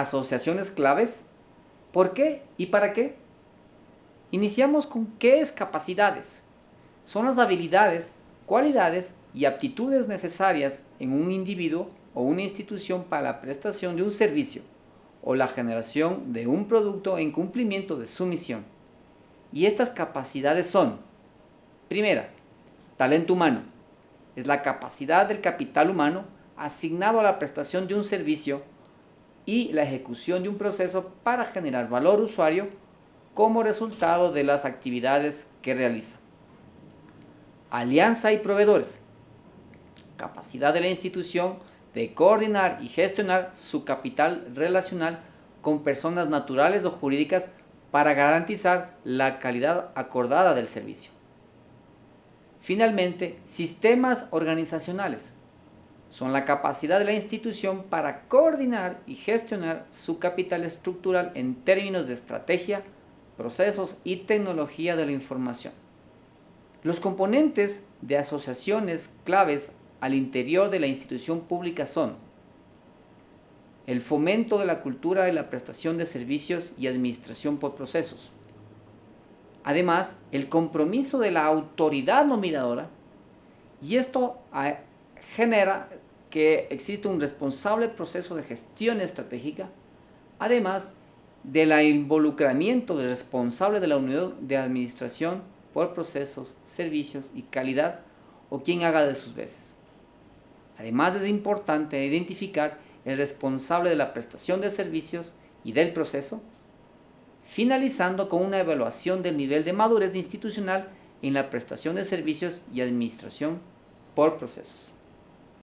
asociaciones claves, ¿por qué y para qué? Iniciamos con qué es capacidades. Son las habilidades, cualidades y aptitudes necesarias en un individuo o una institución para la prestación de un servicio o la generación de un producto en cumplimiento de su misión. Y estas capacidades son, primera, talento humano. Es la capacidad del capital humano asignado a la prestación de un servicio y la ejecución de un proceso para generar valor usuario como resultado de las actividades que realiza. Alianza y proveedores. Capacidad de la institución de coordinar y gestionar su capital relacional con personas naturales o jurídicas para garantizar la calidad acordada del servicio. Finalmente, sistemas organizacionales son la capacidad de la institución para coordinar y gestionar su capital estructural en términos de estrategia, procesos y tecnología de la información. Los componentes de asociaciones claves al interior de la institución pública son el fomento de la cultura de la prestación de servicios y administración por procesos. Además, el compromiso de la autoridad nominadora y esto genera que existe un responsable proceso de gestión estratégica, además del involucramiento del responsable de la unidad de administración por procesos, servicios y calidad o quien haga de sus veces. Además es importante identificar el responsable de la prestación de servicios y del proceso, finalizando con una evaluación del nivel de madurez institucional en la prestación de servicios y administración por procesos.